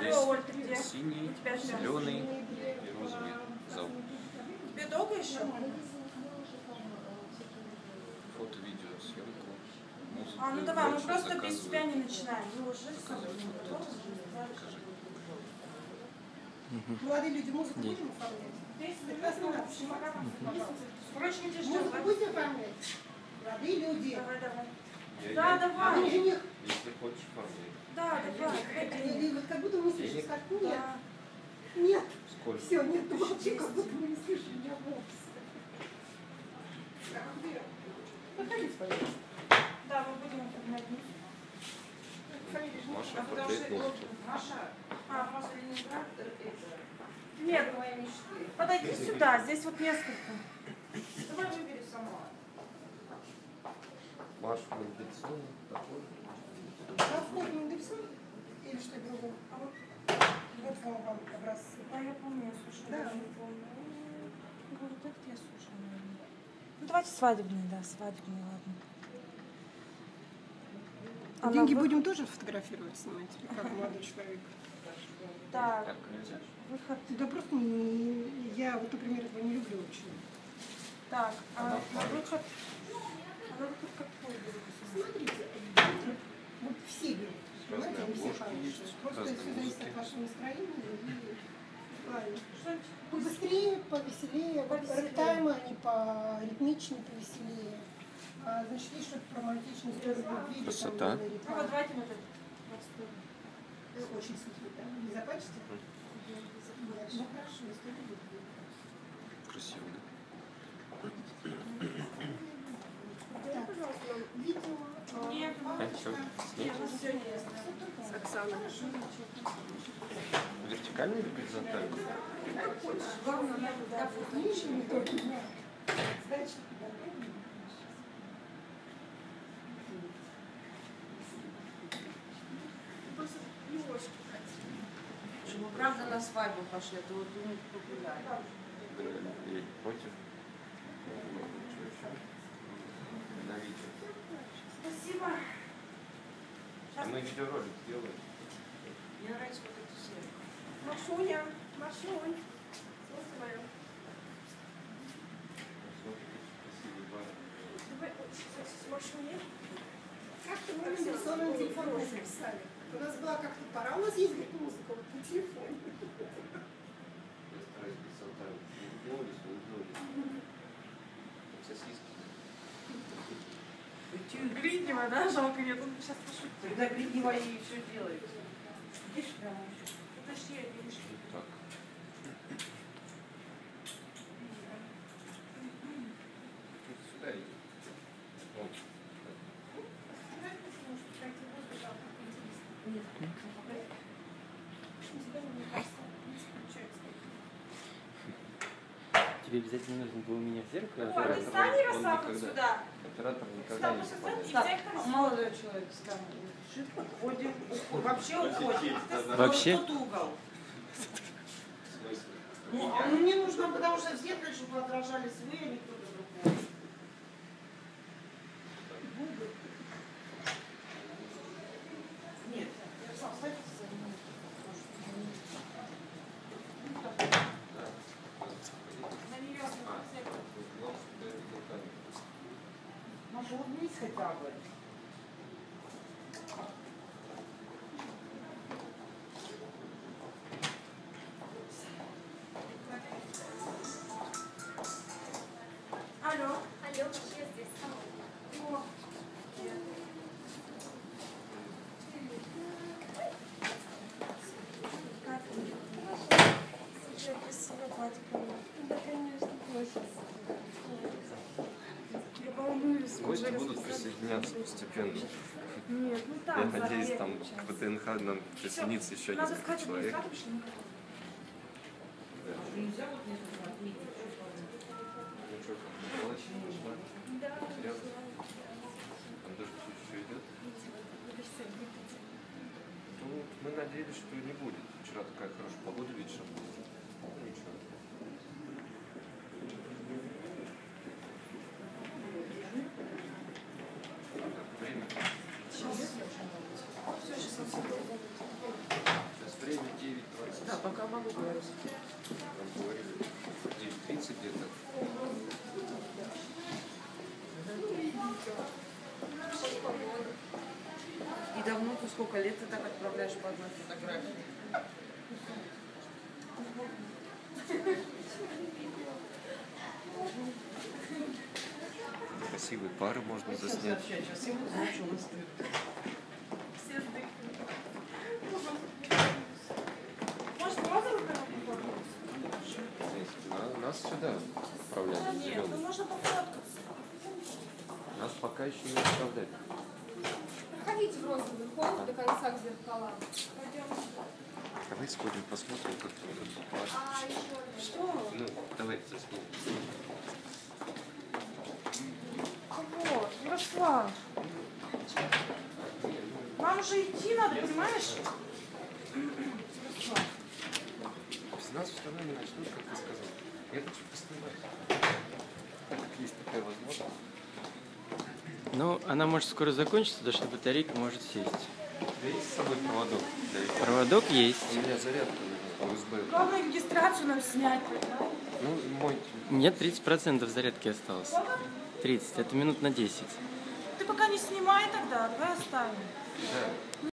Где? Синий, зеленый и розовый зал. Тебе долго еще? Фото, видео, съемку, музыку. А, ну давай, мы просто без тебя не начинаем. Ну, уже. Покажи. Молодые люди, музыку будем оформлять? Короче, тебя ждем. Музыку будете оформлять? Молодые люди. Давай, давай. Я- Да, я- давай. Если хочешь, оформляй. Да, давай. ходи. Вот как будто мы слышим скак. Нет, Да. нет. Сколько? Все, нет, ты молчи, как будто мы не слышим меня вовсе. Проходите, пожалуйста. Да, мы будем жениха. Маша, А потому портрет что-. Маша, А, просто Ленинград это Нет, твоя мечты. подойди сюда, здесь вот несколько. Давай выбери сама. Машу Мендельсон, такой. Не написан? Или что другое? А вот, Вот вам вам образцы. да, я помню, я слушала. Да. не помню. Говорю, так я слушала, наверное. Ну, давайте свадебные, да, свадебные, ладно. Она Деньги вы- будем тоже фотографировать, снимать, как молодой человек? Так, выход. Да просто не- я вот, например, этого не люблю очень. Так, а на выход. А на выход какой берут? Смотрите, вот все берут. Понимаете, они все хорошие. есть, Просто разные все зависит от вашего настроения и правильно. Побыстрее, повеселее, рэптаймы, они по ритмичнее, повеселее. А, значит, есть что-то про романтичную историю любви. Красота. Ну вот давайте вот это. Вот стой. Очень сухие, да? Не запачите? Ну хорошо, история любви. Красиво, да? Так, видео. а, Нет, А, всё, Нет, снять? у нас все есть. Оксана. Вертикально или горизонтально? Главное, надо, да, фото. Нижний не да. Сдача. Просто елочки Чтобы правда на свадьбу пошли, то вот думаю, погуляли. Я не против. Что еще? На видео. Спасибо. А мы видеоролик сделаем. Мне нравится вот эта серия. Машуня, Машунь. Бар. Давай с Машуней. Как-то мы на телефон не записали. У нас была как-то пора, у нас есть музыка вот на Гриднева, да? Жалко, нет, он сейчас пошутит. Когда Гриднева и все делает. Видишь, прямо Подожди, видишь. Так. Сюда иди. Вот. Тебе обязательно нужно было у меня в зеркало. Ой, ты Оператор, стань, Ярослав, сюда. Оператор никогда не попадает. Так, молодой человек там лежит, уходит. Вообще уходит. Вообще? Тут угол. Ну, а мне нужно, потому что в зеркале, чтобы отражались вы, а не кто-то другой. Нет, Ярослав, ставьте за мной. На нее А, углом, да, руками. Маша, улыбнись хотя бы. Алло. Алло, я здесь. О, как ты? Слушай, красиво платье. Да, конечно, очень. Я. Гости будут присоединяться постепенно. Нет, ну Я там надеюсь, там к ВТНХ нам присоединится еще Надо несколько сказать человек. Ну, мы надеялись, что не будет. Вчера такая хорошая погода вечером была. Могу говорить. 9.30 где-то. И давно ты сколько лет ты так отправляешь по одной фотографии? Красивые пары можно заснять. Сюда отправляют, в Нет, ну зеленый. можно пофоткаться. Нас пока еще не отправляют. Проходите в розовый холл до конца к зеркалам. Давай сходим, посмотрим, как тут пары. А еще Что? Ну, давай заснимем. Вот, Ярослав. Нам уже идти надо, понимаешь? Ярослав. Не начнут, как ты сказал. Я хочу поснимать. Так как есть такая возможность. Ну, она может скоро закончиться, потому что батарейка может сесть. У тебя есть с собой проводок? Проводок есть. У меня зарядка USB. Главное регистрацию нам снять? Ну, мой. Нет, 30% зарядки осталось. 30, это минут на 10. Ты пока не снимай тогда, давай оставим. Да.